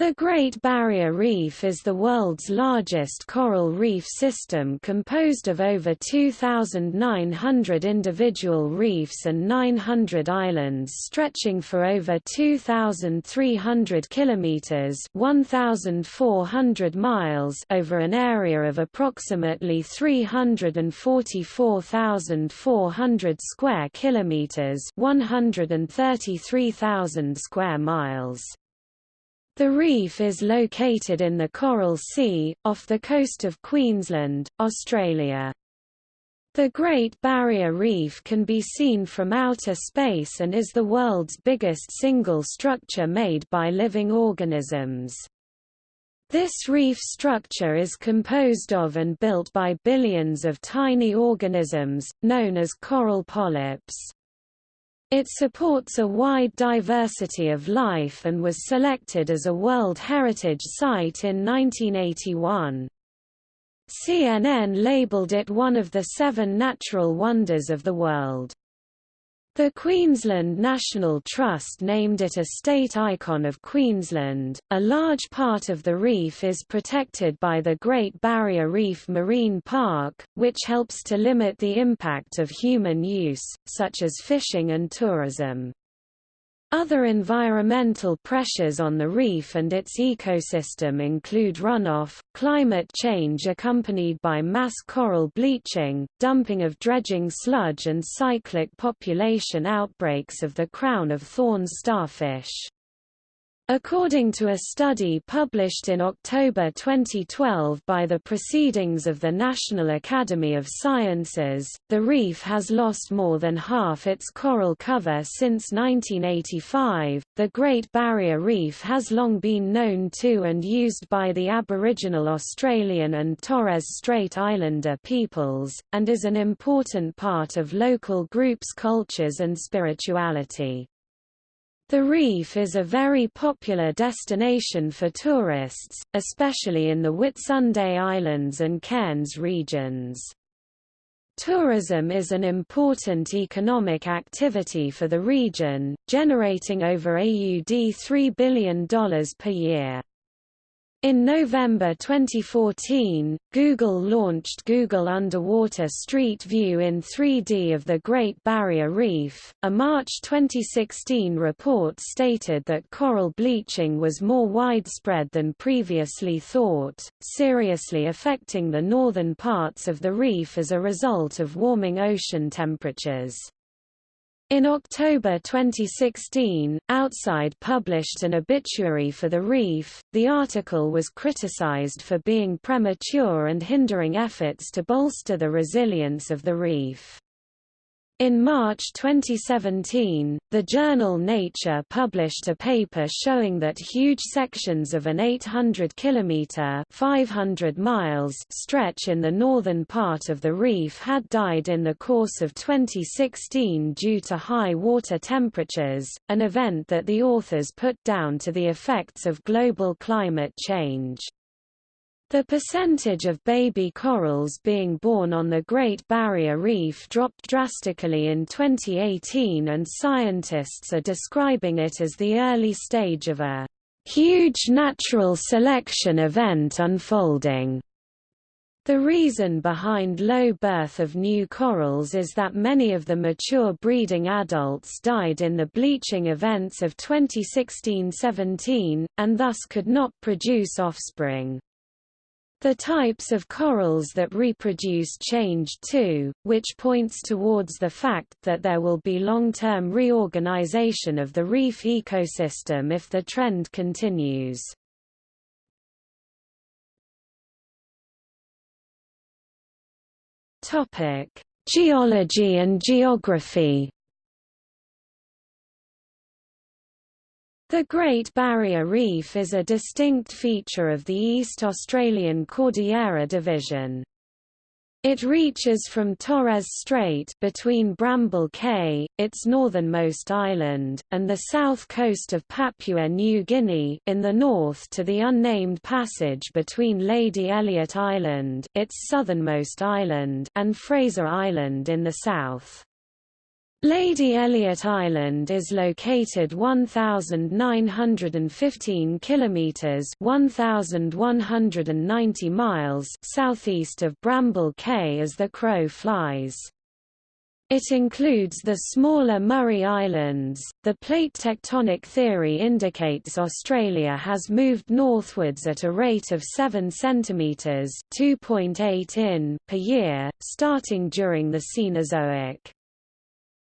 The Great Barrier Reef is the world's largest coral reef system composed of over 2,900 individual reefs and 900 islands stretching for over 2,300 kilometers (1,400 miles) over an area of approximately 344,400 square kilometers (133,000 square miles). The reef is located in the Coral Sea, off the coast of Queensland, Australia. The Great Barrier Reef can be seen from outer space and is the world's biggest single structure made by living organisms. This reef structure is composed of and built by billions of tiny organisms, known as coral polyps. It supports a wide diversity of life and was selected as a World Heritage Site in 1981. CNN labeled it one of the seven natural wonders of the world. The Queensland National Trust named it a state icon of Queensland. A large part of the reef is protected by the Great Barrier Reef Marine Park, which helps to limit the impact of human use, such as fishing and tourism. Other environmental pressures on the reef and its ecosystem include runoff, climate change accompanied by mass coral bleaching, dumping of dredging sludge and cyclic population outbreaks of the crown of thorns starfish. According to a study published in October 2012 by the Proceedings of the National Academy of Sciences, the reef has lost more than half its coral cover since 1985. The Great Barrier Reef has long been known to and used by the Aboriginal Australian and Torres Strait Islander peoples, and is an important part of local groups' cultures and spirituality. The reef is a very popular destination for tourists, especially in the Whitsunday Islands and Cairns regions. Tourism is an important economic activity for the region, generating over AUD $3 billion per year. In November 2014, Google launched Google Underwater Street View in 3D of the Great Barrier Reef. A March 2016 report stated that coral bleaching was more widespread than previously thought, seriously affecting the northern parts of the reef as a result of warming ocean temperatures. In October 2016, Outside published an obituary for the reef. The article was criticized for being premature and hindering efforts to bolster the resilience of the reef. In March 2017, the journal Nature published a paper showing that huge sections of an 800 kilometer (500 miles) stretch in the northern part of the reef had died in the course of 2016 due to high water temperatures, an event that the authors put down to the effects of global climate change. The percentage of baby corals being born on the Great Barrier Reef dropped drastically in 2018 and scientists are describing it as the early stage of a huge natural selection event unfolding. The reason behind low birth of new corals is that many of the mature breeding adults died in the bleaching events of 2016–17, and thus could not produce offspring. The types of corals that reproduce change too, which points towards the fact that there will be long-term reorganization of the reef ecosystem if the trend continues. Geology and geography The Great Barrier Reef is a distinct feature of the East Australian Cordillera Division. It reaches from Torres Strait between Bramble Cay, its northernmost island, and the south coast of Papua New Guinea in the north to the unnamed passage between Lady Elliot Island, its southernmost island, and Fraser Island in the south. Lady Elliot Island is located 1915 kilometers 1190 miles southeast of Bramble Cay as the crow flies. It includes the smaller Murray Islands. The plate tectonic theory indicates Australia has moved northwards at a rate of 7 centimeters (2.8 in) per year, starting during the Cenozoic.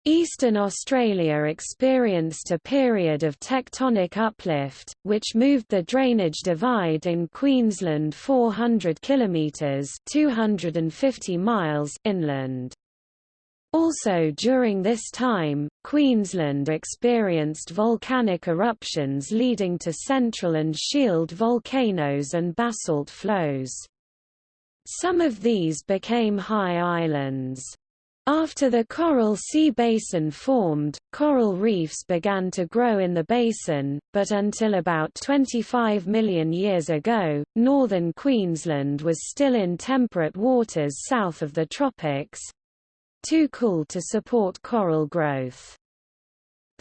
Eastern Australia experienced a period of tectonic uplift, which moved the drainage divide in Queensland 400 kilometres 250 miles inland. Also during this time, Queensland experienced volcanic eruptions leading to central and shield volcanoes and basalt flows. Some of these became high islands. After the Coral Sea Basin formed, coral reefs began to grow in the basin, but until about 25 million years ago, northern Queensland was still in temperate waters south of the tropics—too cool to support coral growth.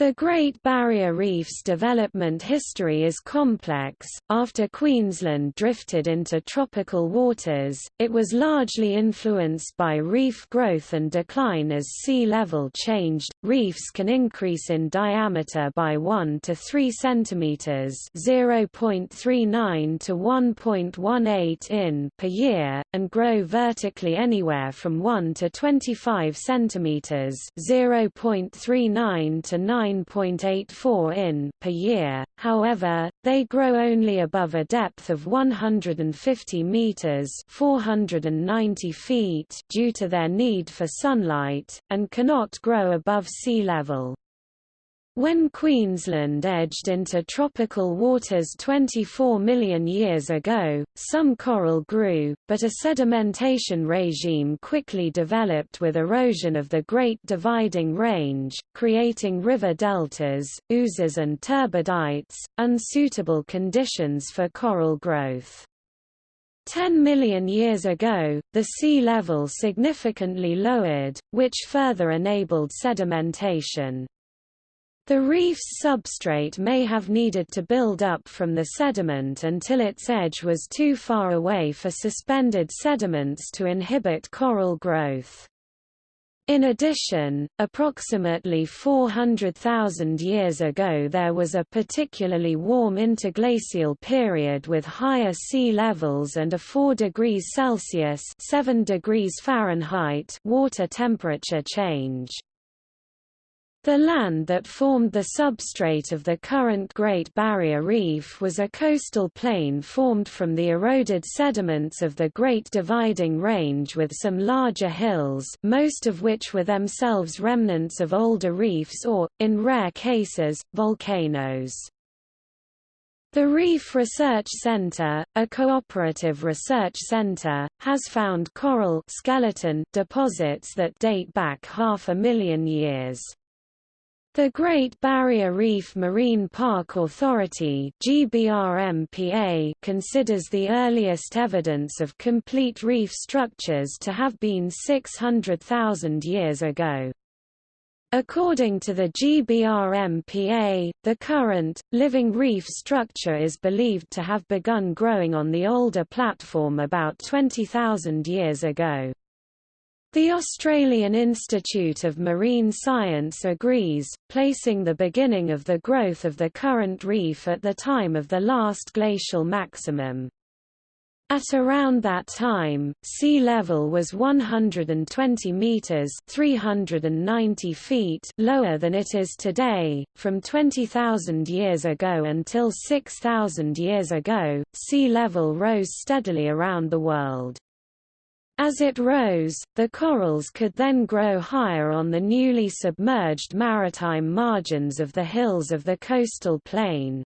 The Great Barrier Reef's development history is complex. After Queensland drifted into tropical waters, it was largely influenced by reef growth and decline as sea level changed. Reefs can increase in diameter by 1 to 3 centimeters (0.39 to 1.18 in) per year and grow vertically anywhere from 1 to 25 centimeters (0.39 to 9 9.84 in per year, however, they grow only above a depth of 150 meters 490 feet due to their need for sunlight, and cannot grow above sea level. When Queensland edged into tropical waters 24 million years ago, some coral grew, but a sedimentation regime quickly developed with erosion of the Great Dividing Range, creating river deltas, oozes and turbidites, unsuitable conditions for coral growth. 10 million years ago, the sea level significantly lowered, which further enabled sedimentation. The reef's substrate may have needed to build up from the sediment until its edge was too far away for suspended sediments to inhibit coral growth. In addition, approximately 400,000 years ago there was a particularly warm interglacial period with higher sea levels and a 4 degrees Celsius 7 degrees Fahrenheit water temperature change. The land that formed the substrate of the current Great Barrier Reef was a coastal plain formed from the eroded sediments of the Great Dividing Range with some larger hills most of which were themselves remnants of older reefs or, in rare cases, volcanoes. The Reef Research Center, a cooperative research center, has found coral skeleton deposits that date back half a million years. The Great Barrier Reef Marine Park Authority GBRMPA considers the earliest evidence of complete reef structures to have been 600,000 years ago. According to the GBRMPA, the current, living reef structure is believed to have begun growing on the older platform about 20,000 years ago. The Australian Institute of Marine Science agrees, placing the beginning of the growth of the current reef at the time of the last glacial maximum. At around that time, sea level was 120 meters (390 feet) lower than it is today. From 20,000 years ago until 6,000 years ago, sea level rose steadily around the world. As it rose, the corals could then grow higher on the newly submerged maritime margins of the hills of the coastal plain.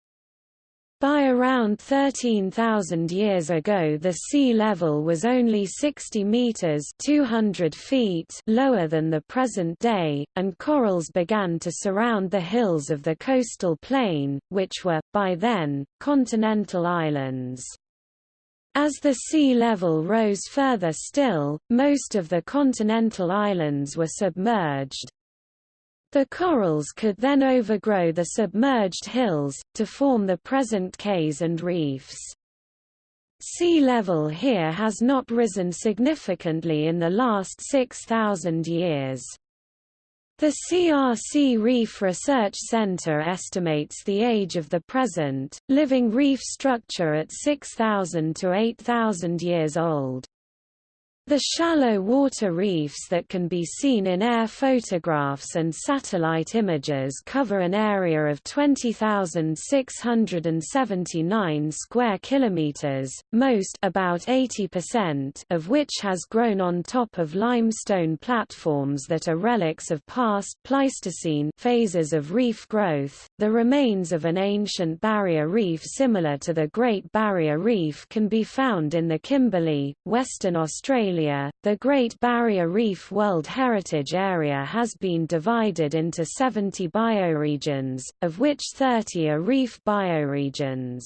By around 13,000 years ago the sea level was only 60 meters 200 feet lower than the present day, and corals began to surround the hills of the coastal plain, which were, by then, continental islands. As the sea level rose further still, most of the continental islands were submerged. The corals could then overgrow the submerged hills, to form the present cays and reefs. Sea level here has not risen significantly in the last 6,000 years. The CRC Reef Research Center estimates the age of the present, living reef structure at 6,000 to 8,000 years old. The shallow water reefs that can be seen in air photographs and satellite images cover an area of 20,679 square kilometers, most about 80% of which has grown on top of limestone platforms that are relics of past Pleistocene phases of reef growth. The remains of an ancient barrier reef similar to the Great Barrier Reef can be found in the Kimberley, Western Australia The Great Barrier Reef World Heritage Area has been divided into 70 bioregions, of which 30 are reef bioregions.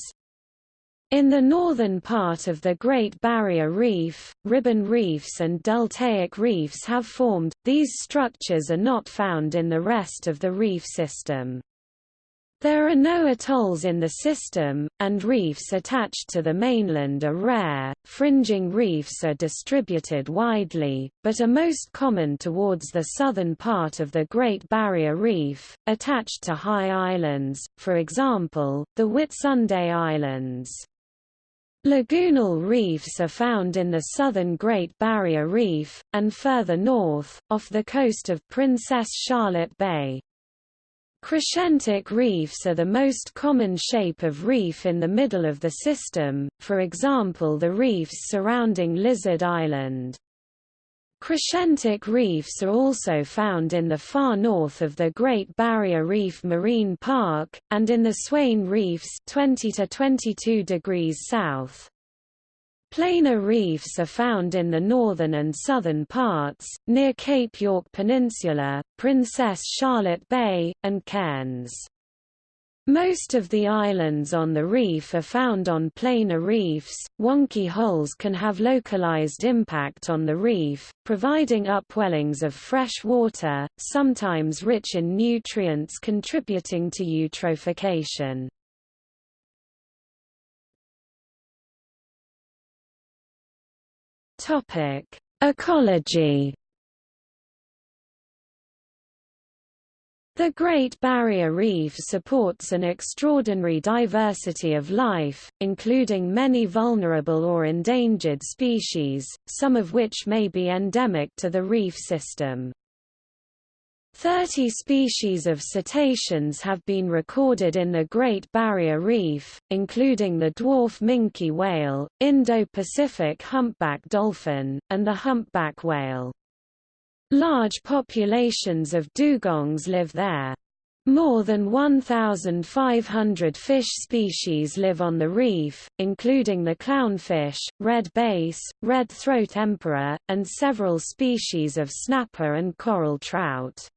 In the northern part of the Great Barrier Reef, ribbon reefs and deltaic reefs have formed, these structures are not found in the rest of the reef system. There are no atolls in the system, and reefs attached to the mainland are rare. Fringing reefs are distributed widely, but are most common towards the southern part of the Great Barrier Reef, attached to high islands, for example, the Whitsunday Islands. Lagoonal reefs are found in the southern Great Barrier Reef, and further north, off the coast of Princess Charlotte Bay. Crescentic reefs are the most common shape of reef in the middle of the system, for example the reefs surrounding Lizard Island. Crescentic reefs are also found in the far north of the Great Barrier Reef Marine Park, and in the Swain Reefs 20 to 22 degrees south. Planar reefs are found in the northern and southern parts, near Cape York Peninsula, Princess Charlotte Bay, and Cairns. Most of the islands on the reef are found on planar reefs. Wonky holes can have localized impact on the reef, providing upwellings of fresh water, sometimes rich in nutrients contributing to eutrophication. Topic: Ecology. The Great Barrier Reef supports an extraordinary diversity of life, including many vulnerable or endangered species, some of which may be endemic to the reef system. Thirty species of cetaceans have been recorded in the Great Barrier Reef, including the dwarf minke whale, Indo-Pacific humpback dolphin, and the humpback whale. Large populations of dugongs live there. More than 1,500 fish species live on the reef, including the clownfish, red bass, red throat emperor, and several species of snapper and coral trout.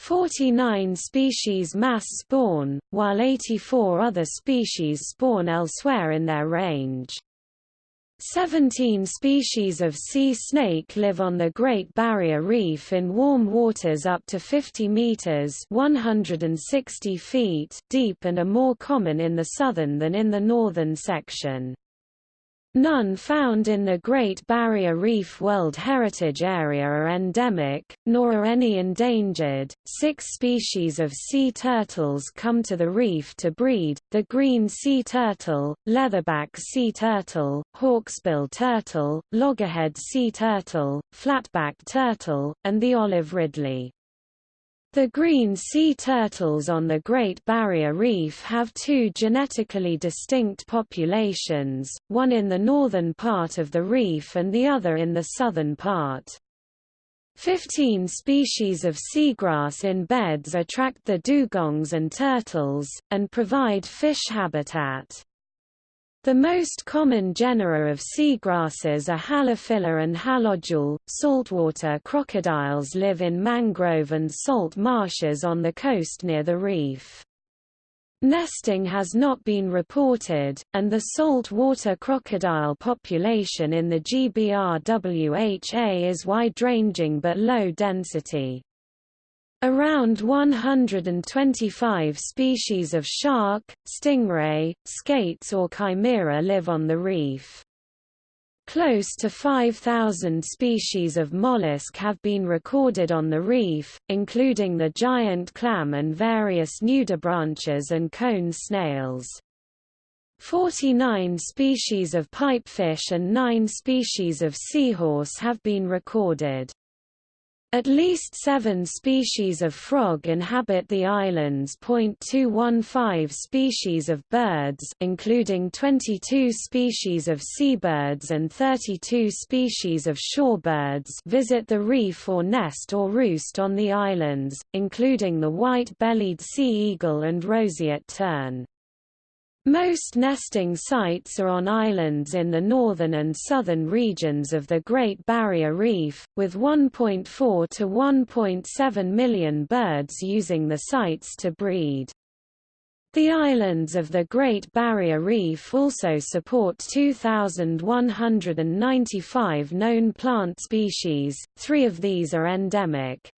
49 species mass spawn, while 84 other species spawn elsewhere in their range. 17 species of sea snake live on the Great Barrier Reef in warm waters up to 50 meters (160 feet) deep and are more common in the southern than in the northern section. None found in the Great Barrier Reef World Heritage Area are endemic, nor are any endangered. Six species of sea turtles come to the reef to breed the green sea turtle, leatherback sea turtle, hawksbill turtle, loggerhead sea turtle, flatback turtle, and the olive ridley. The green sea turtles on the Great Barrier Reef have two genetically distinct populations, one in the northern part of the reef and the other in the southern part. Fifteen species of seagrass in beds attract the dugongs and turtles, and provide fish habitat. The most common genera of seagrasses are Halophila and Halodule. Saltwater crocodiles live in mangrove and salt marshes on the coast near the reef. Nesting has not been reported, and the saltwater crocodile population in the GBRWHA is wide-ranging but low density. Around 125 species of shark, stingray, skates or chimera live on the reef. Close to 5,000 species of mollusk have been recorded on the reef, including the giant clam and various nudibranches and cone snails. 49 species of pipefish and 9 species of seahorse have been recorded. At least seven species of frog inhabit the islands. 215 species of birds including 22 species of seabirds and 32 species of shorebirds visit the reef or nest or roost on the islands, including the white-bellied sea eagle and roseate tern. Most nesting sites are on islands in the northern and southern regions of the Great Barrier Reef, with 1.4 to 1.7 million birds using the sites to breed. The islands of the Great Barrier Reef also support 2,195 known plant species, three of these are endemic.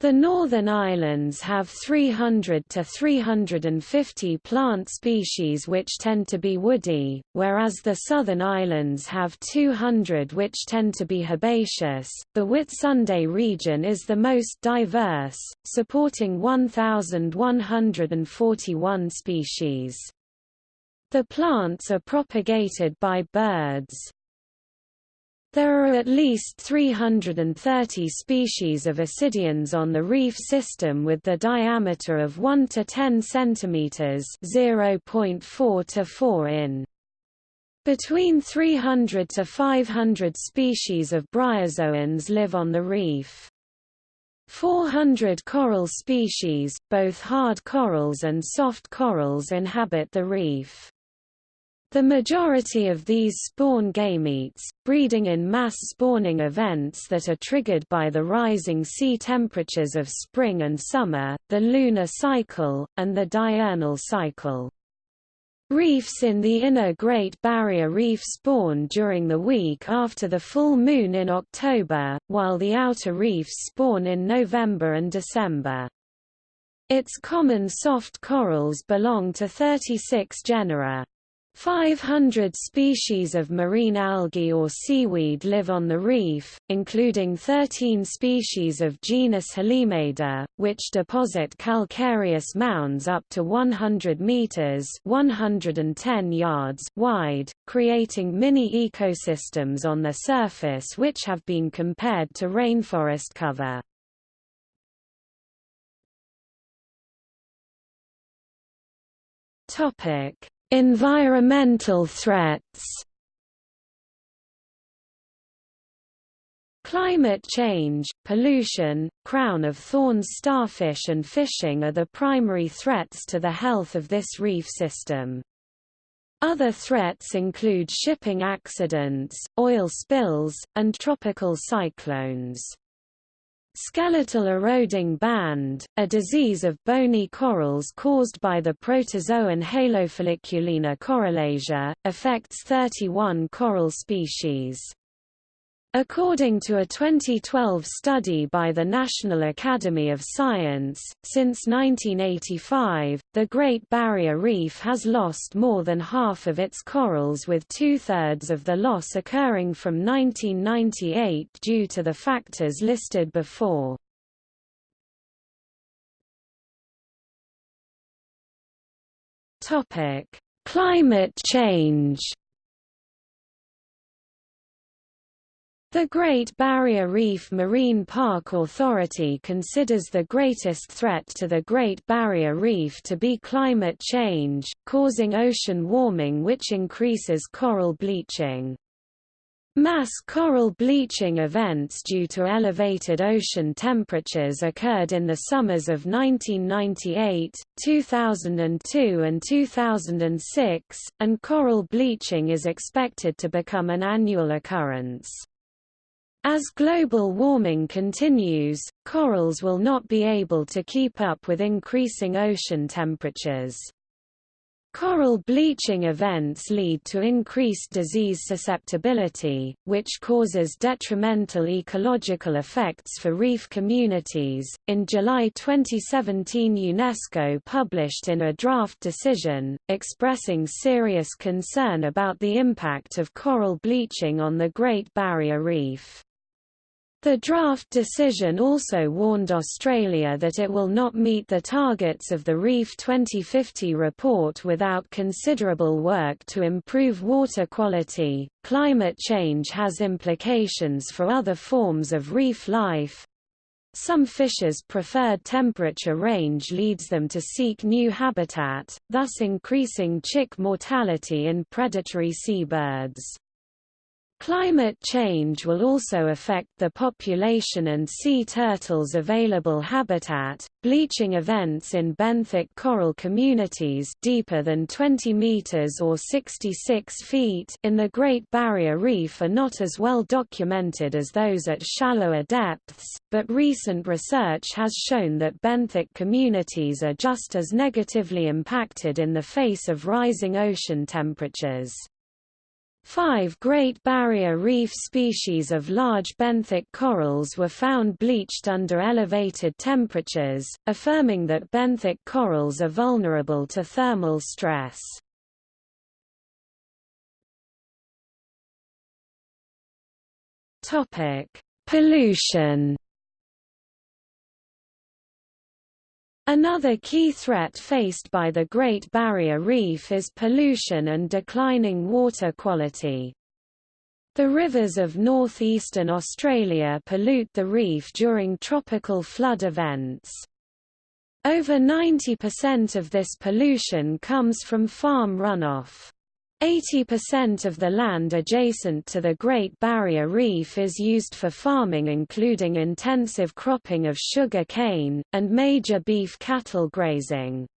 The Northern Islands have 300 to 350 plant species which tend to be woody, whereas the Southern Islands have 200 which tend to be herbaceous. The Whitsunday region is the most diverse, supporting 1,141 species. The plants are propagated by birds. There are at least 330 species of ascidians on the reef system with the diameter of 1 to 10 cm 0.4 to 4 in. Between 300 to 500 species of bryozoans live on the reef. 400 coral species, both hard corals and soft corals inhabit the reef. The majority of these spawn gametes, breeding in mass spawning events that are triggered by the rising sea temperatures of spring and summer, the lunar cycle, and the diurnal cycle. Reefs in the inner Great Barrier Reef spawn during the week after the full moon in October, while the outer reefs spawn in November and December. Its common soft corals belong to 36 genera. 500 species of marine algae or seaweed live on the reef, including 13 species of genus Halimeda, which deposit calcareous mounds up to 100 meters (110 yards) wide, creating mini ecosystems on their surface which have been compared to rainforest cover. Topic Environmental threats Climate change, pollution, crown of thorns starfish and fishing are the primary threats to the health of this reef system. Other threats include shipping accidents, oil spills, and tropical cyclones. Skeletal eroding band, a disease of bony corals caused by the protozoan Halofolliculina corallasia, affects 31 coral species. According to a 2012 study by the National Academy of Science, since 1985, the Great Barrier Reef has lost more than half of its corals with two-thirds of the loss occurring from 1998 due to the factors listed before. Climate change The Great Barrier Reef Marine Park Authority considers the greatest threat to the Great Barrier Reef to be climate change, causing ocean warming which increases coral bleaching. Mass coral bleaching events due to elevated ocean temperatures occurred in the summers of 1998, 2002 and 2006, and coral bleaching is expected to become an annual occurrence. As global warming continues, corals will not be able to keep up with increasing ocean temperatures. Coral bleaching events lead to increased disease susceptibility, which causes detrimental ecological effects for reef communities. In July 2017, UNESCO published in a draft decision, expressing serious concern about the impact of coral bleaching on the Great Barrier Reef. The draft decision also warned Australia that it will not meet the targets of the REEF 2050 report without considerable work to improve water quality. Climate change has implications for other forms of reef life. Some fishes' preferred temperature range leads them to seek new habitat, thus increasing chick mortality in predatory seabirds. Climate change will also affect the population and sea turtles' available habitat. Bleaching events in benthic coral communities deeper than 20 meters or 66 feet in the Great Barrier Reef are not as well documented as those at shallower depths, but recent research has shown that benthic communities are just as negatively impacted in the face of rising ocean temperatures. Five Great Barrier Reef species of large benthic corals were found bleached under elevated temperatures, affirming that benthic corals are vulnerable to thermal stress. Pollution Another key threat faced by the Great Barrier Reef is pollution and declining water quality. The rivers of northeastern Australia pollute the reef during tropical flood events. Over 90% of this pollution comes from farm runoff. 80% of the land adjacent to the Great Barrier Reef is used for farming including intensive cropping of sugar cane, and major beef cattle grazing.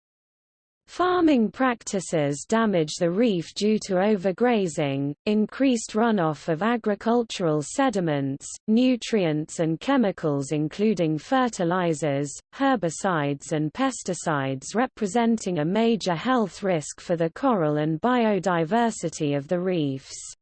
Farming practices damage the reef due to overgrazing, increased runoff of agricultural sediments, nutrients and chemicals including fertilizers, herbicides and pesticides representing a major health risk for the coral and biodiversity of the reefs.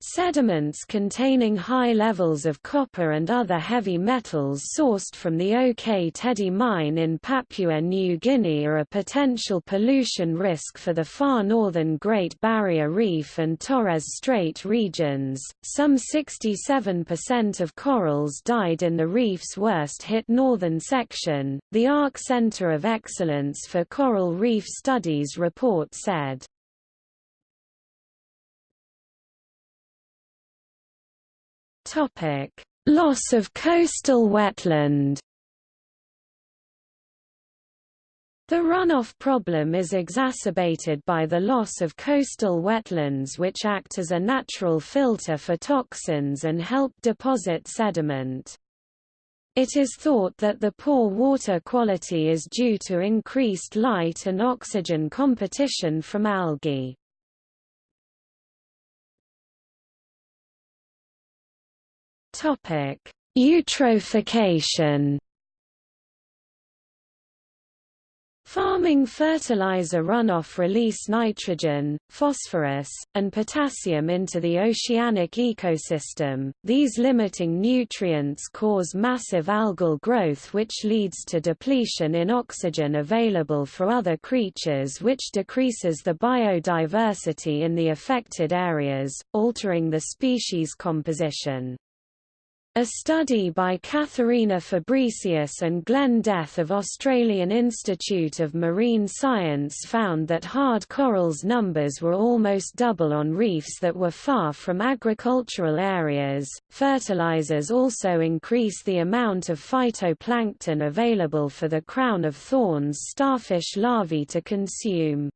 Sediments containing high levels of copper and other heavy metals sourced from the Ok Tedi mine in Papua New Guinea are a potential pollution risk for the far northern Great Barrier Reef and Torres Strait regions. Some 67% of corals died in the reef's worst hit northern section, the ARC Center of Excellence for Coral Reef Studies report said. Topic: Loss of coastal wetland. The runoff problem is exacerbated by the loss of coastal wetlands which act as a natural filter for toxins and help deposit sediment. It is thought that the poor water quality is due to increased light and oxygen competition from algae. Topic: Eutrophication. Farming fertilizer runoff release nitrogen, phosphorus, and potassium into the oceanic ecosystem. These limiting nutrients cause massive algal growth which leads to depletion in oxygen available for other creatures which decreases the biodiversity in the affected areas, altering the species composition. A study by Katharina Fabricius and Glenn De'ath of Australian Institute of Marine Science found that hard corals numbers were almost double on reefs that were far from agricultural areas. Fertilizers also increase the amount of phytoplankton available for the crown of thorns starfish larvae to consume.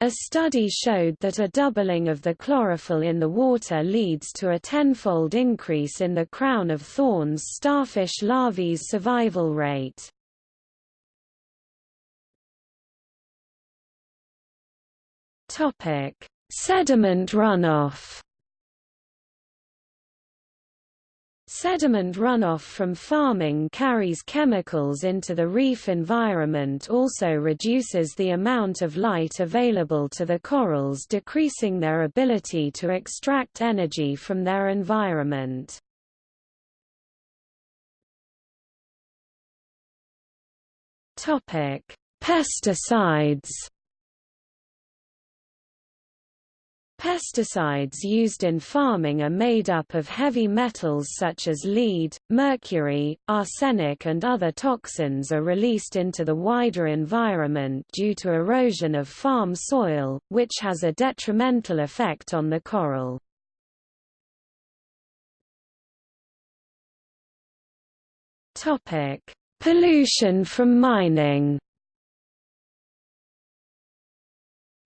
A study showed that a doubling of the chlorophyll in the water leads to a tenfold increase in the crown of thorns starfish larvae's survival rate. Sediment runoff Sediment runoff from farming carries chemicals into the reef environment also reduces the amount of light available to the corals decreasing their ability to extract energy from their environment. Pesticides Pesticides used in farming are made up of heavy metals such as lead, mercury, arsenic and other toxins are released into the wider environment due to erosion of farm soil, which has a detrimental effect on the coral. Pollution from mining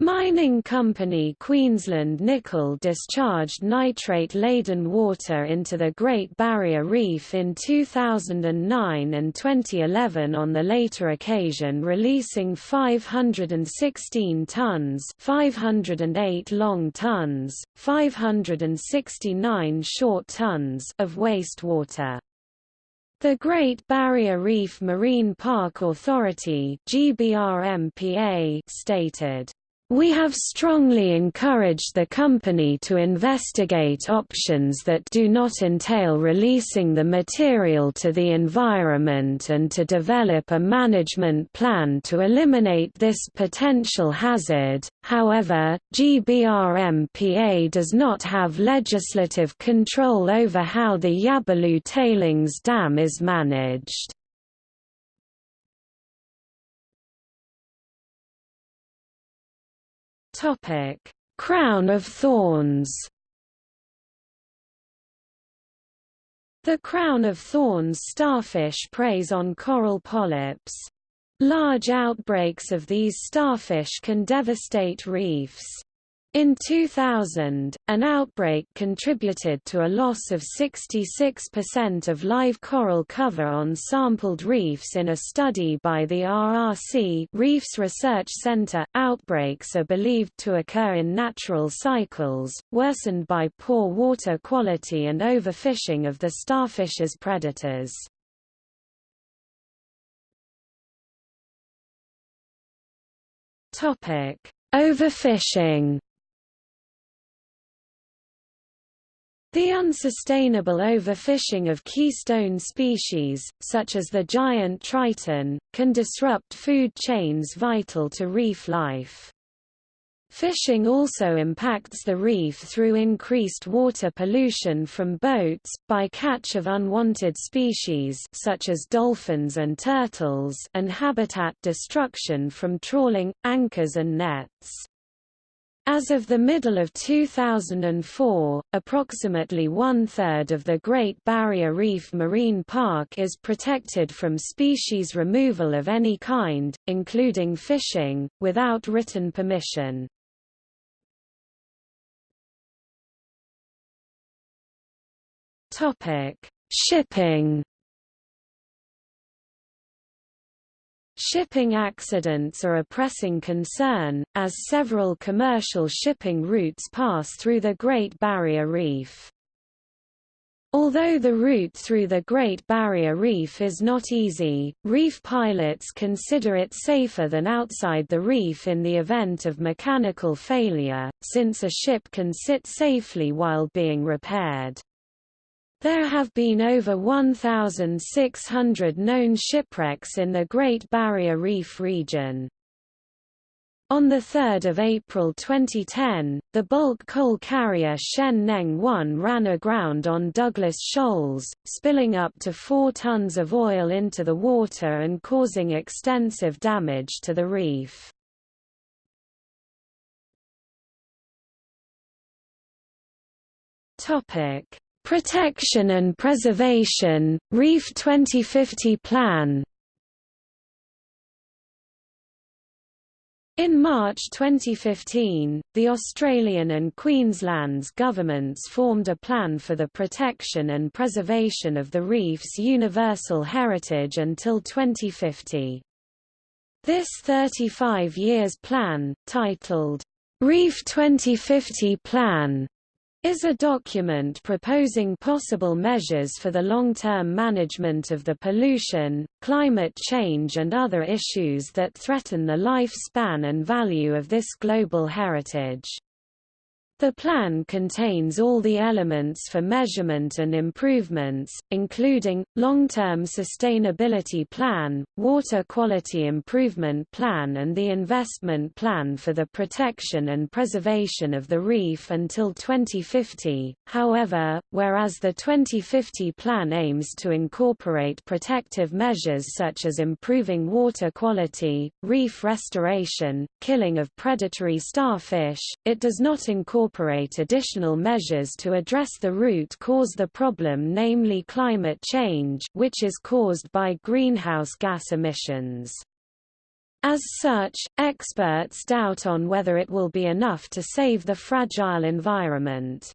Mining company Queensland Nickel discharged nitrate-laden water into the Great Barrier Reef in 2009 and 2011 on the later occasion releasing 516 tonnes 508 long tonnes, 569 short tonnes of wastewater. The Great Barrier Reef Marine Park Authority stated we have strongly encouraged the company to investigate options that do not entail releasing the material to the environment and to develop a management plan to eliminate this potential hazard. However, GBRMPA does not have legislative control over how the Yabulu tailings dam is managed. Topic: Crown of Thorns. The crown of thorns starfish preys on coral polyps. Large outbreaks of these starfish can devastate reefs. In 2000, an outbreak contributed to a loss of 66% of live coral cover on sampled reefs in a study by the RRC Reefs Research Center. Outbreaks are believed to occur in natural cycles, worsened by poor water quality and overfishing of the starfish's predators. Topic: Overfishing The unsustainable overfishing of keystone species, such as the giant triton, can disrupt food chains vital to reef life. Fishing also impacts the reef through increased water pollution from boats, by catch of unwanted species such as dolphins and turtles and habitat destruction from trawling, anchors and nets. As of the middle of 2004, approximately one-third of the Great Barrier Reef Marine Park is protected from species removal of any kind, including fishing, without written permission. Shipping Shipping accidents are a pressing concern, as several commercial shipping routes pass through the Great Barrier Reef. Although the route through the Great Barrier Reef is not easy, reef pilots consider it safer than outside the reef in the event of mechanical failure, since a ship can sit safely while being repaired. There have been over 1,600 known shipwrecks in the Great Barrier Reef region. On 3 April 2010, the bulk coal carrier Shen Neng 1 ran aground on Douglas Shoals, spilling up to 4 tons of oil into the water and causing extensive damage to the reef. Topic: Protection and Preservation, Reef 2050 Plan In March 2015, the Australian and Queensland's governments formed a plan for the protection and preservation of the reef's universal heritage until 2050. This 35 years plan, titled, Reef 2050 Plan, is a document proposing possible measures for the long-term management of the pollution, climate change and other issues that threaten the lifespan and value of this global heritage. The plan contains all the elements for measurement and improvements, including, long-term sustainability plan, water quality improvement plan and the investment plan for the protection and preservation of the reef until 2050. However, whereas the 2050 plan aims to incorporate protective measures such as improving water quality, reef restoration, killing of predatory starfish, it does not incorporate incorporate additional measures to address the root cause the problem namely climate change which is caused by greenhouse gas emissions. As such, experts doubt on whether it will be enough to save the fragile environment.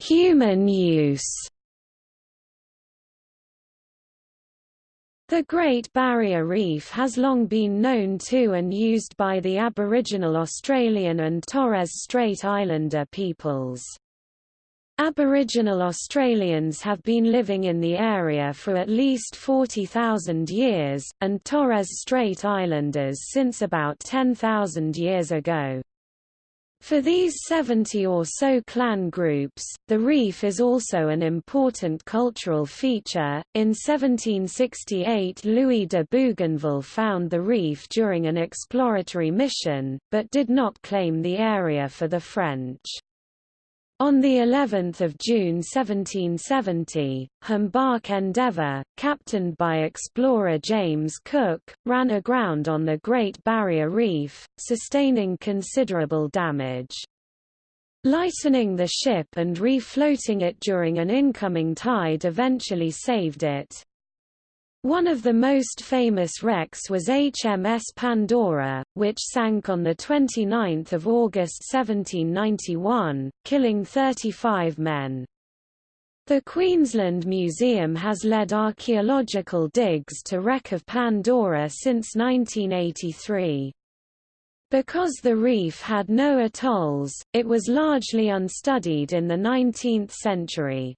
Human use The Great Barrier Reef has long been known to and used by the Aboriginal Australian and Torres Strait Islander peoples. Aboriginal Australians have been living in the area for at least 40,000 years, and Torres Strait Islanders since about 10,000 years ago. For these 70 or so clan groups, the reef is also an important cultural feature. In 1768, Louis de Bougainville found the reef during an exploratory mission, but did not claim the area for the French. On the 11th of June 1770, Humbark Endeavour, captained by explorer James Cook, ran aground on the Great Barrier Reef, sustaining considerable damage. Lightening the ship and refloating it during an incoming tide eventually saved it. One of the most famous wrecks was HMS Pandora, which sank on 29 August 1791, killing 35 men. The Queensland Museum has led archaeological digs to wreck of Pandora since 1983. Because the reef had no atolls, it was largely unstudied in the 19th century.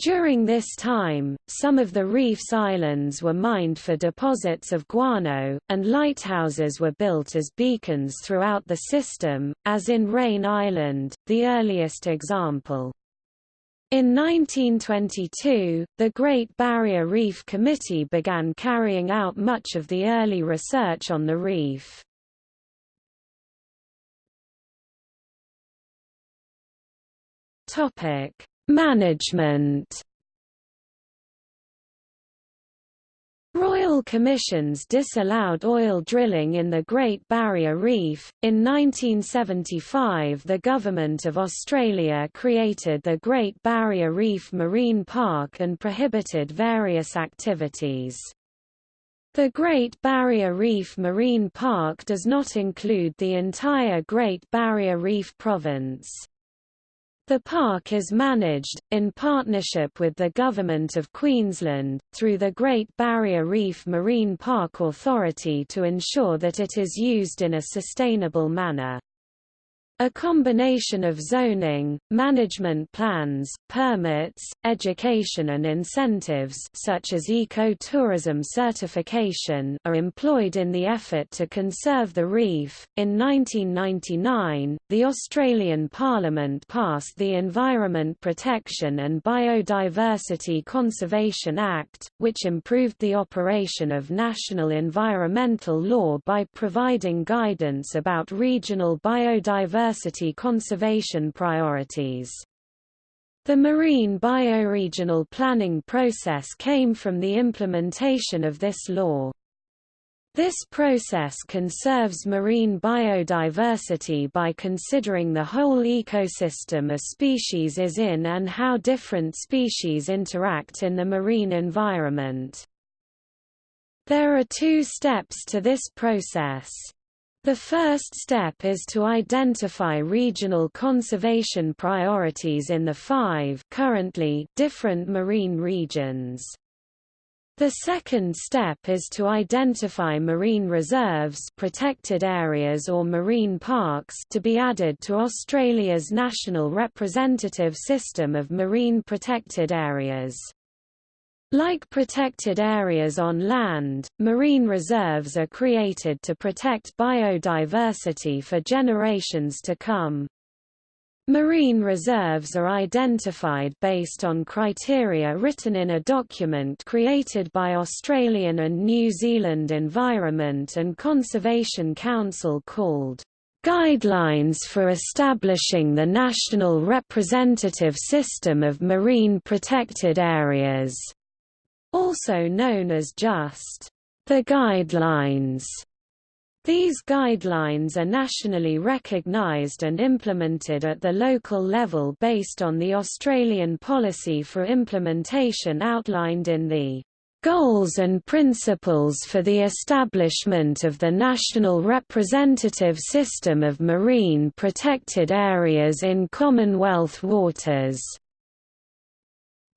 During this time, some of the reef's islands were mined for deposits of guano, and lighthouses were built as beacons throughout the system, as in Raine Island, the earliest example. In 1922, the Great Barrier Reef Committee began carrying out much of the early research on the reef. Topic: Management Royal Commissions disallowed oil drilling in the Great Barrier Reef. In 1975, the Government of Australia created the Great Barrier Reef Marine Park and prohibited various activities. The Great Barrier Reef Marine Park does not include the entire Great Barrier Reef province. The park is managed, in partnership with the Government of Queensland, through the Great Barrier Reef Marine Park Authority to ensure that it is used in a sustainable manner. A combination of zoning, management plans, permits, education and incentives such as eco-tourism certification are employed in the effort to conserve the reef. In 1999, the Australian Parliament passed the Environment Protection and Biodiversity Conservation Act, which improved the operation of national environmental law by providing guidance about regional biodiversity biodiversity conservation priorities. The marine bioregional planning process came from the implementation of this law. This process conserves marine biodiversity by considering the whole ecosystem a species is in and how different species interact in the marine environment. There are two steps to this process. The first step is to identify regional conservation priorities in the five currently different marine regions. The second step is to identify marine reserves protected areas or marine parks to be added to Australia's national representative system of marine protected areas. Like protected areas on land, marine reserves are created to protect biodiversity for generations to come. Marine reserves are identified based on criteria written in a document created by Australian and New Zealand Environment and Conservation Council called Guidelines for Establishing the National Representative System of Marine Protected Areas, also known as just the Guidelines. These guidelines are nationally recognised and implemented at the local level based on the Australian policy for implementation outlined in the Goals and Principles for the Establishment of the National Representative System of Marine Protected Areas in Commonwealth Waters.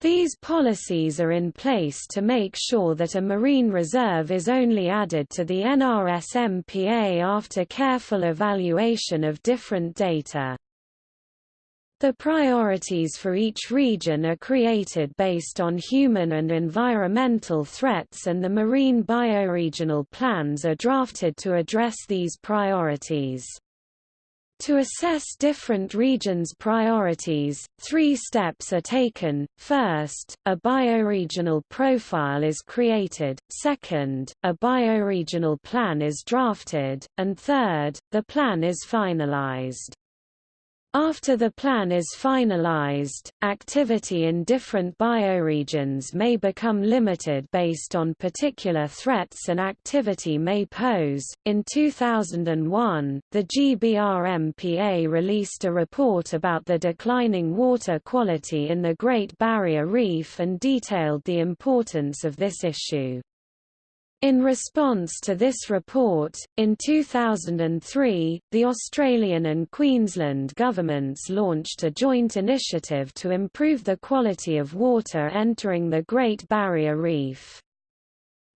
These policies are in place to make sure that a marine reserve is only added to the NRSMPA after careful evaluation of different data. The priorities for each region are created based on human and environmental threats and the marine bioregional plans are drafted to address these priorities. To assess different regions' priorities, three steps are taken. First, a bioregional profile is created, second, a bioregional plan is drafted, and third, the plan is finalized. After the plan is finalized, activity in different bioregions may become limited based on particular threats an activity may pose. In 2001, the GBRMPA released a report about the declining water quality in the Great Barrier Reef and detailed the importance of this issue. In response to this report, in 2003, the Australian and Queensland governments launched a joint initiative to improve the quality of water entering the Great Barrier Reef.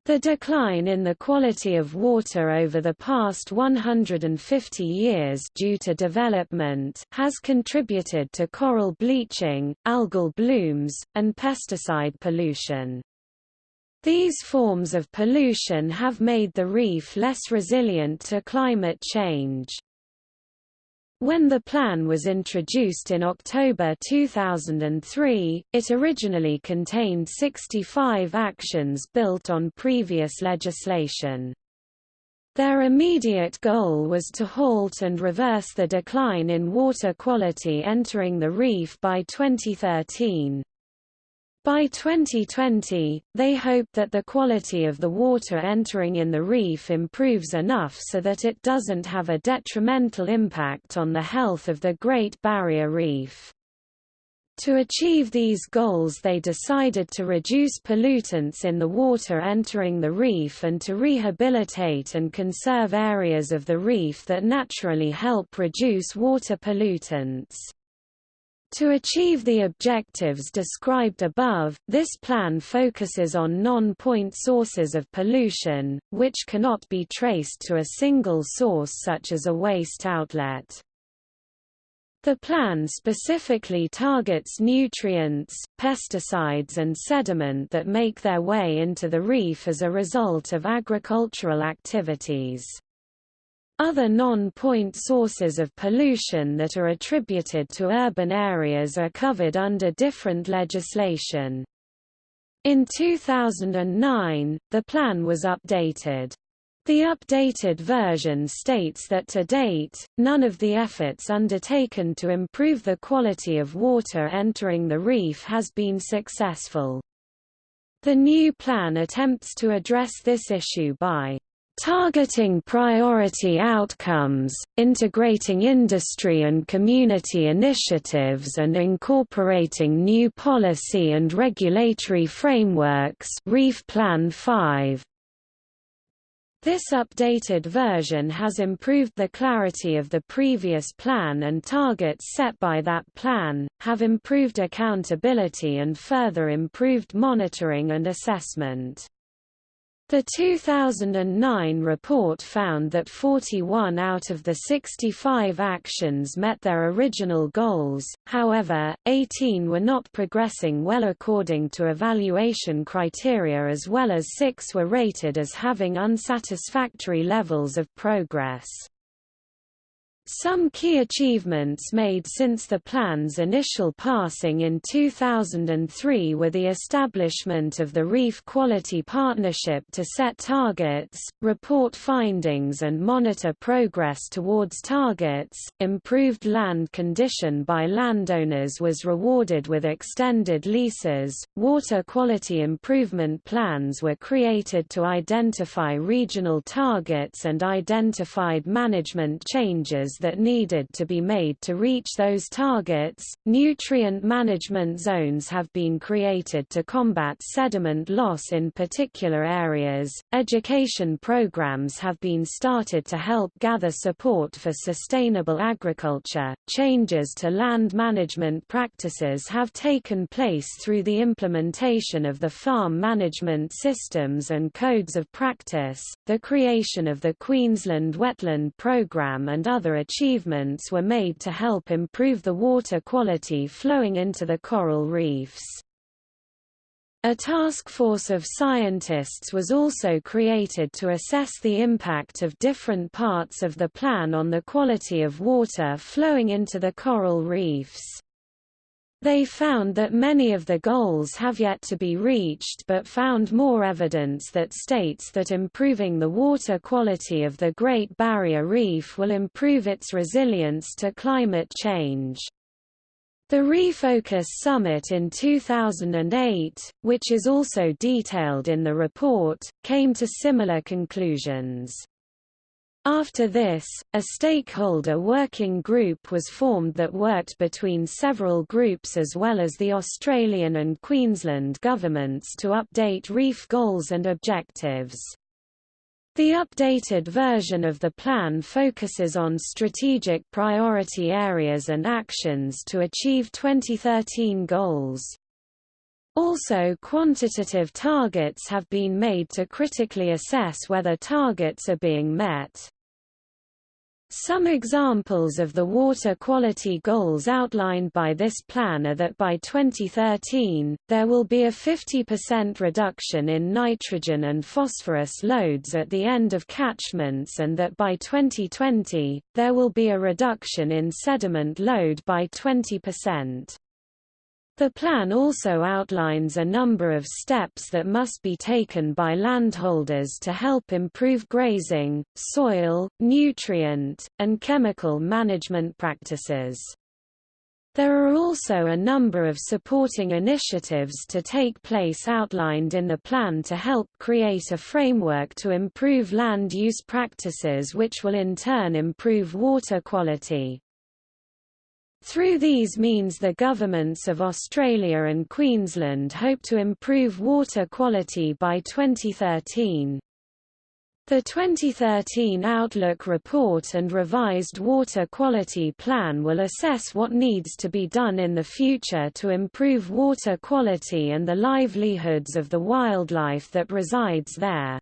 The decline in the quality of water over the past 150 years due to development has contributed to coral bleaching, algal blooms, and pesticide pollution. These forms of pollution have made the reef less resilient to climate change. When the plan was introduced in October 2003, it originally contained 65 actions built on previous legislation. Their immediate goal was to halt and reverse the decline in water quality entering the reef by 2013. By 2020, they hope that the quality of the water entering in the reef improves enough so that it doesn't have a detrimental impact on the health of the Great Barrier Reef. To achieve these goals they decided to reduce pollutants in the water entering the reef and to rehabilitate and conserve areas of the reef that naturally help reduce water pollutants. To achieve the objectives described above, this plan focuses on non-point sources of pollution, which cannot be traced to a single source such as a waste outlet. The plan specifically targets nutrients, pesticides and sediment that make their way into the reef as a result of agricultural activities. Other non-point sources of pollution that are attributed to urban areas are covered under different legislation. In 2009, the plan was updated. The updated version states that to date, none of the efforts undertaken to improve the quality of water entering the reef has been successful. The new plan attempts to address this issue by Targeting priority outcomes, integrating industry and community initiatives and incorporating new policy and regulatory frameworks Reef Plan 5. This updated version has improved the clarity of the previous plan and targets set by that plan, have improved accountability and further improved monitoring and assessment. The 2009 report found that 41 out of the 65 actions met their original goals, however, 18 were not progressing well according to evaluation criteria as well as 6 were rated as having unsatisfactory levels of progress. Some key achievements made since the plan's initial passing in 2003 were the establishment of the Reef Quality Partnership to set targets, report findings and monitor progress towards targets, improved land condition by landowners was rewarded with extended leases, water quality improvement plans were created to identify regional targets and identified management changes that needed to be made to reach those targets. Nutrient management zones have been created to combat sediment loss in particular areas. Education programs have been started to help gather support for sustainable agriculture. Changes to land management practices have taken place through the implementation of the farm management systems and codes of practice, the creation of the Queensland Wetland Programme and other achievements were made to help improve the water quality flowing into the coral reefs. A task force of scientists was also created to assess the impact of different parts of the plan on the quality of water flowing into the coral reefs. They found that many of the goals have yet to be reached but found more evidence that states that improving the water quality of the Great Barrier Reef will improve its resilience to climate change. The Reefocus Summit in 2008, which is also detailed in the report, came to similar conclusions. After this, a stakeholder working group was formed that worked between several groups as well as the Australian and Queensland governments to update reef goals and objectives. The updated version of the plan focuses on strategic priority areas and actions to achieve 2013 goals. Also quantitative targets have been made to critically assess whether targets are being met. Some examples of the water quality goals outlined by this plan are that by 2013, there will be a 50% reduction in nitrogen and phosphorus loads at the end of catchments and that by 2020, there will be a reduction in sediment load by 20%. The plan also outlines a number of steps that must be taken by landholders to help improve grazing, soil, nutrient, and chemical management practices. There are also a number of supporting initiatives to take place outlined in the plan to help create a framework to improve land use practices which will in turn improve water quality. Through these means the governments of Australia and Queensland hope to improve water quality by 2013. The 2013 Outlook Report and revised Water Quality Plan will assess what needs to be done in the future to improve water quality and the livelihoods of the wildlife that resides there.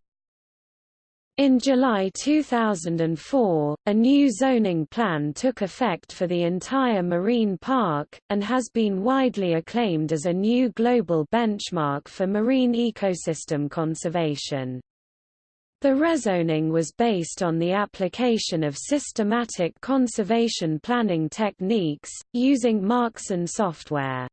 In July 2004, a new zoning plan took effect for the entire marine park, and has been widely acclaimed as a new global benchmark for marine ecosystem conservation. The rezoning was based on the application of systematic conservation planning techniques, using Marxan software.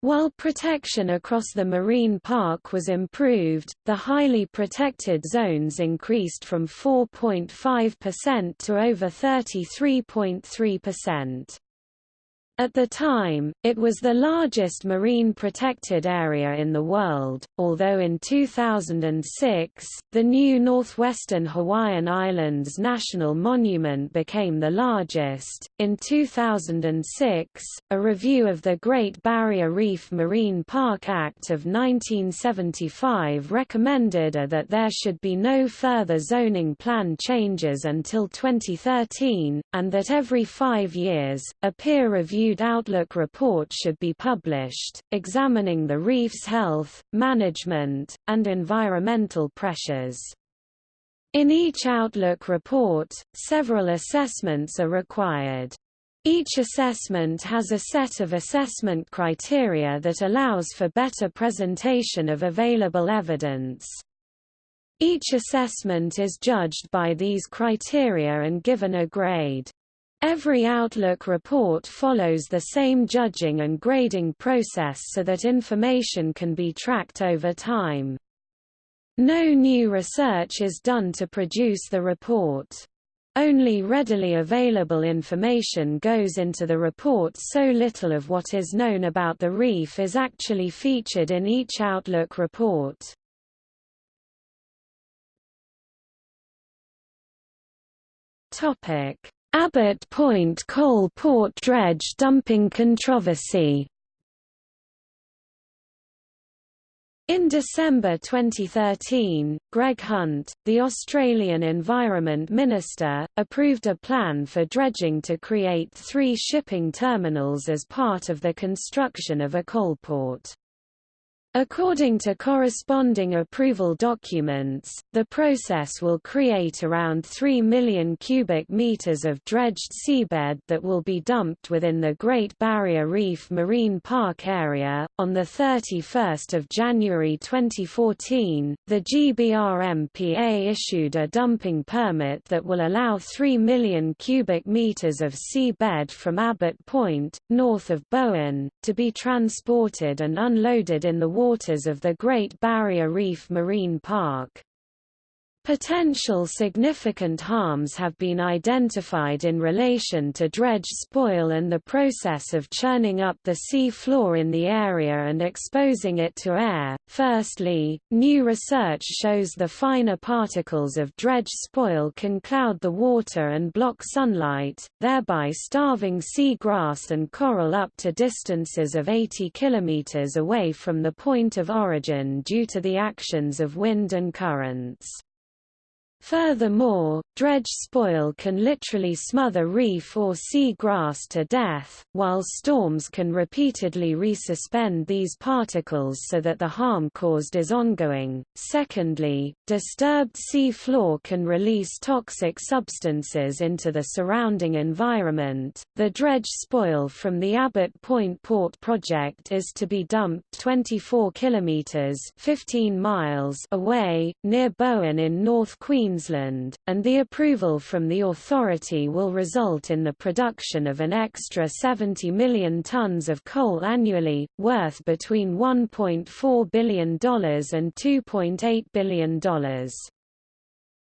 While protection across the marine park was improved, the highly protected zones increased from 4.5% to over 33.3%. At the time, it was the largest marine protected area in the world, although in 2006, the new Northwestern Hawaiian Islands National Monument became the largest. In 2006, a review of the Great Barrier Reef Marine Park Act of 1975 recommended uh, that there should be no further zoning plan changes until 2013, and that every five years, a peer review peer-reviewed Outlook report should be published, examining the reef's health, management, and environmental pressures. In each Outlook report, several assessments are required. Each assessment has a set of assessment criteria that allows for better presentation of available evidence. Each assessment is judged by these criteria and given a grade. Every Outlook report follows the same judging and grading process so that information can be tracked over time. No new research is done to produce the report. Only readily available information goes into the report so little of what is known about the reef is actually featured in each Outlook report. Abbott Point coal port dredge dumping controversy In December 2013, Greg Hunt, the Australian Environment Minister, approved a plan for dredging to create three shipping terminals as part of the construction of a coal port. According to corresponding approval documents, the process will create around 3 million cubic meters of dredged seabed that will be dumped within the Great Barrier Reef Marine Park area. On the 31st of January 2014, the GBRMPA issued a dumping permit that will allow 3 million cubic meters of seabed from Abbott Point, north of Bowen, to be transported and unloaded in the waters of the Great Barrier Reef Marine Park. Potential significant harms have been identified in relation to dredge spoil and the process of churning up the sea floor in the area and exposing it to air. Firstly, new research shows the finer particles of dredge spoil can cloud the water and block sunlight, thereby starving sea grass and coral up to distances of 80 kilometers away from the point of origin due to the actions of wind and currents. Furthermore, dredge spoil can literally smother reef or sea grass to death, while storms can repeatedly resuspend these particles so that the harm caused is ongoing. Secondly, disturbed sea floor can release toxic substances into the surrounding environment. The dredge spoil from the Abbott Point Port project is to be dumped 24 kilometers (15 miles) away, near Bowen in North Queensland Queensland, and the approval from the authority will result in the production of an extra 70 million tonnes of coal annually, worth between $1.4 billion and $2.8 billion.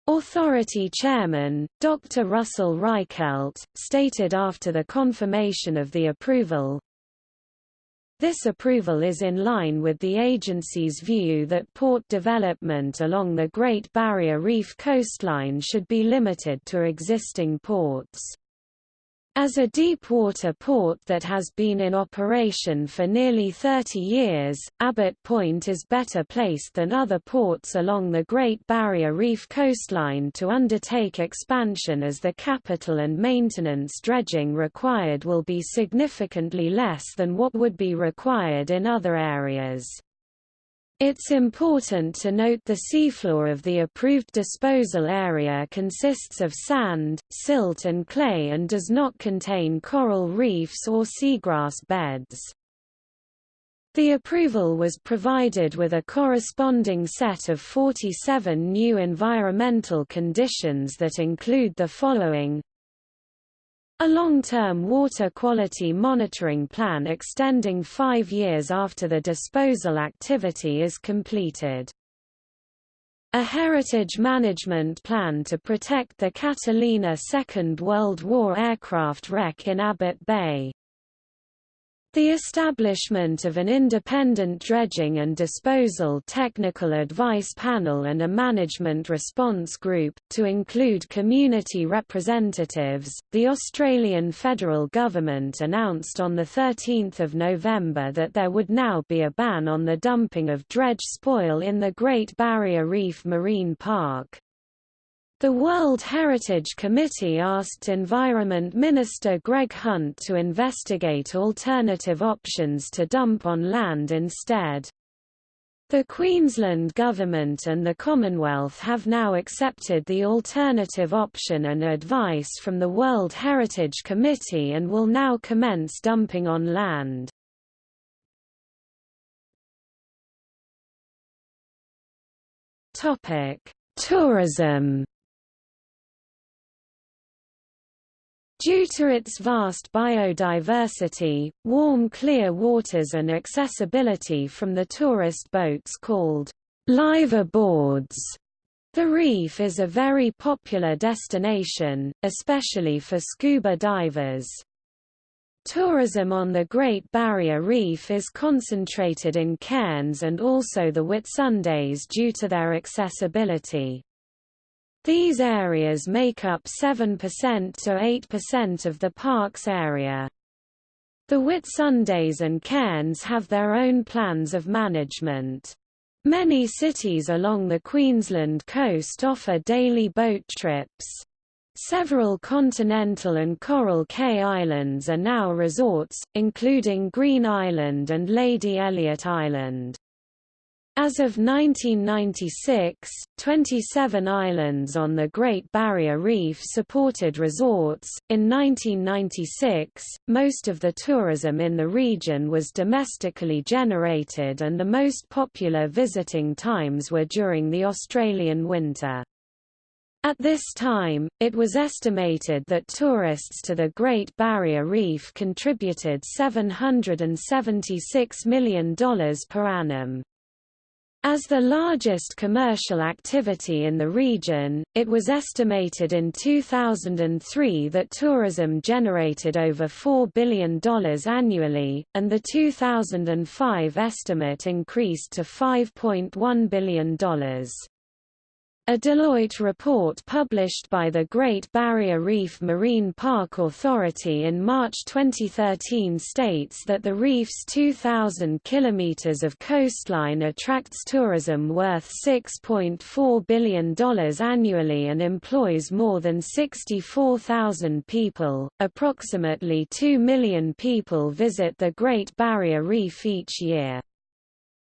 Authority chairman, Dr. Russell Reichelt, stated after the confirmation of the approval, this approval is in line with the agency's view that port development along the Great Barrier Reef coastline should be limited to existing ports. As a deep-water port that has been in operation for nearly 30 years, Abbott Point is better placed than other ports along the Great Barrier Reef coastline to undertake expansion as the capital and maintenance dredging required will be significantly less than what would be required in other areas. It's important to note the seafloor of the approved disposal area consists of sand, silt and clay and does not contain coral reefs or seagrass beds. The approval was provided with a corresponding set of 47 new environmental conditions that include the following a long-term water quality monitoring plan extending five years after the disposal activity is completed. A heritage management plan to protect the Catalina Second World War aircraft wreck in Abbott Bay. The establishment of an independent dredging and disposal technical advice panel and a management response group, to include community representatives, the Australian federal government announced on 13 November that there would now be a ban on the dumping of dredge spoil in the Great Barrier Reef Marine Park. The World Heritage Committee asked Environment Minister Greg Hunt to investigate alternative options to dump on land instead. The Queensland Government and the Commonwealth have now accepted the alternative option and advice from the World Heritage Committee and will now commence dumping on land. Tourism Due to its vast biodiversity, warm clear waters and accessibility from the tourist boats called live aboards, the reef is a very popular destination, especially for scuba divers. Tourism on the Great Barrier Reef is concentrated in Cairns and also the Whitsundays due to their accessibility. These areas make up 7% to 8% of the park's area. The Whitsundays and Cairns have their own plans of management. Many cities along the Queensland coast offer daily boat trips. Several continental and Coral Cay Islands are now resorts, including Green Island and Lady Elliot Island. As of 1996, 27 islands on the Great Barrier Reef supported resorts. In 1996, most of the tourism in the region was domestically generated and the most popular visiting times were during the Australian winter. At this time, it was estimated that tourists to the Great Barrier Reef contributed $776 million per annum. As the largest commercial activity in the region, it was estimated in 2003 that tourism generated over $4 billion annually, and the 2005 estimate increased to $5.1 billion. A Deloitte report published by the Great Barrier Reef Marine Park Authority in March 2013 states that the reef's 2,000 kilometers of coastline attracts tourism worth $6.4 billion annually and employs more than 64,000 people. Approximately 2 million people visit the Great Barrier Reef each year.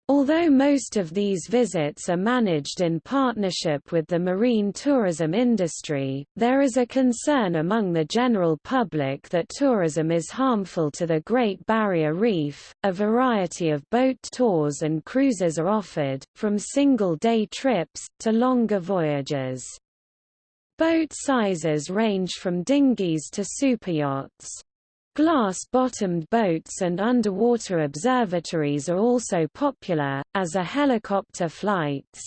Although most of these visits are managed in partnership with the marine tourism industry, there is a concern among the general public that tourism is harmful to the Great Barrier Reef. A variety of boat tours and cruises are offered, from single day trips to longer voyages. Boat sizes range from dinghies to superyachts. Glass-bottomed boats and underwater observatories are also popular, as are helicopter flights.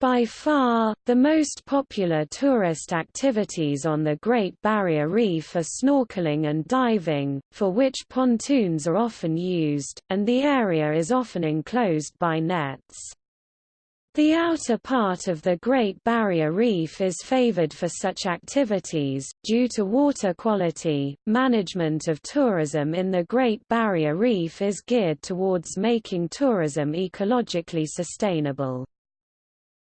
By far, the most popular tourist activities on the Great Barrier Reef are snorkeling and diving, for which pontoons are often used, and the area is often enclosed by nets. The outer part of the Great Barrier Reef is favored for such activities, due to water quality. Management of tourism in the Great Barrier Reef is geared towards making tourism ecologically sustainable.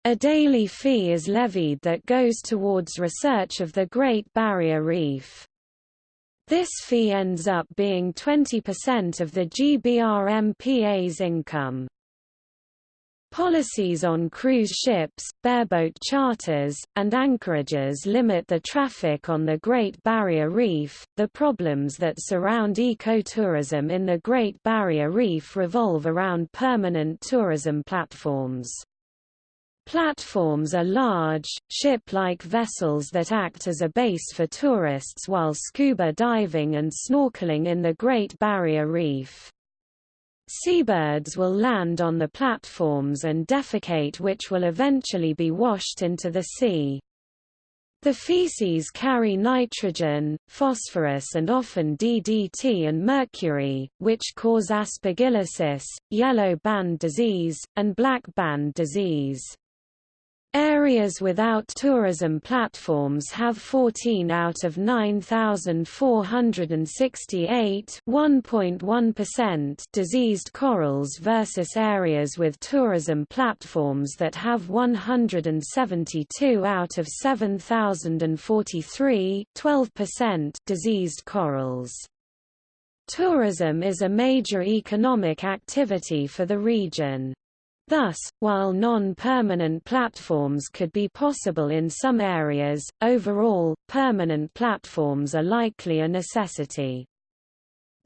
A daily fee is levied that goes towards research of the Great Barrier Reef. This fee ends up being 20% of the GBRMPA's income. Policies on cruise ships, bareboat charters, and anchorages limit the traffic on the Great Barrier Reef. The problems that surround ecotourism in the Great Barrier Reef revolve around permanent tourism platforms. Platforms are large, ship-like vessels that act as a base for tourists while scuba diving and snorkeling in the Great Barrier Reef. Seabirds will land on the platforms and defecate which will eventually be washed into the sea. The feces carry nitrogen, phosphorus and often DDT and mercury, which cause aspergillosis, yellow band disease, and black band disease. Areas without tourism platforms have 14 out of 9,468 diseased corals versus areas with tourism platforms that have 172 out of 7,043 diseased corals. Tourism is a major economic activity for the region. Thus, while non-permanent platforms could be possible in some areas, overall, permanent platforms are likely a necessity.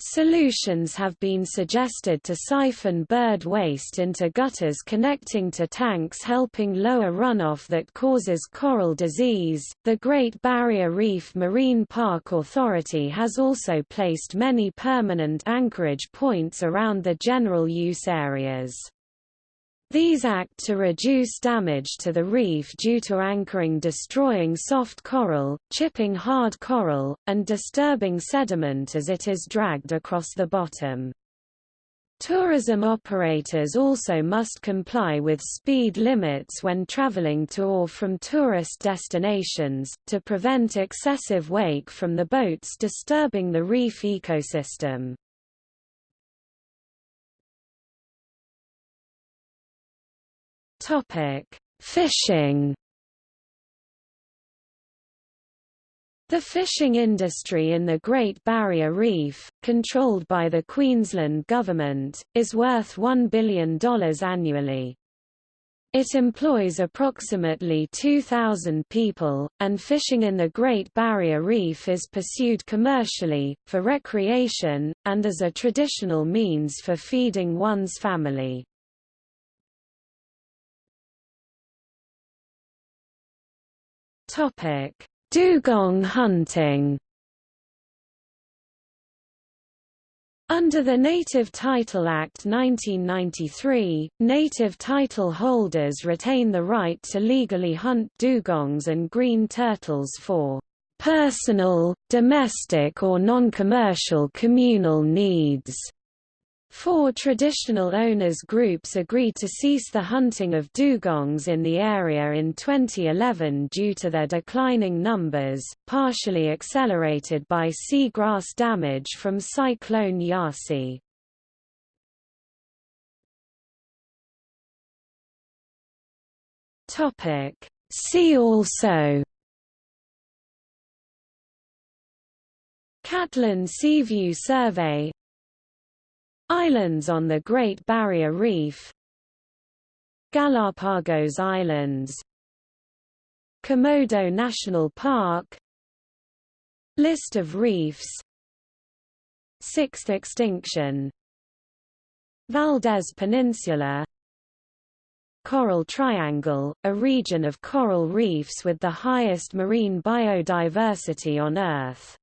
Solutions have been suggested to siphon bird waste into gutters connecting to tanks helping lower runoff that causes coral disease. The Great Barrier Reef Marine Park Authority has also placed many permanent anchorage points around the general use areas. These act to reduce damage to the reef due to anchoring destroying soft coral, chipping hard coral, and disturbing sediment as it is dragged across the bottom. Tourism operators also must comply with speed limits when traveling to or from tourist destinations, to prevent excessive wake from the boats disturbing the reef ecosystem. Topic: Fishing. The fishing industry in the Great Barrier Reef, controlled by the Queensland Government, is worth $1 billion annually. It employs approximately 2,000 people, and fishing in the Great Barrier Reef is pursued commercially, for recreation, and as a traditional means for feeding one's family. Topic: Dugong hunting. Under the Native Title Act 1993, native title holders retain the right to legally hunt dugongs and green turtles for personal, domestic or non-commercial communal needs. Four traditional owners groups agreed to cease the hunting of dugongs in the area in 2011 due to their declining numbers, partially accelerated by seagrass damage from Cyclone Yasi. See also Catlin Seaview Survey Islands on the Great Barrier Reef. Galapagos Islands. Komodo National Park. List of reefs. Sixth extinction. Valdés Peninsula. Coral Triangle, a region of coral reefs with the highest marine biodiversity on Earth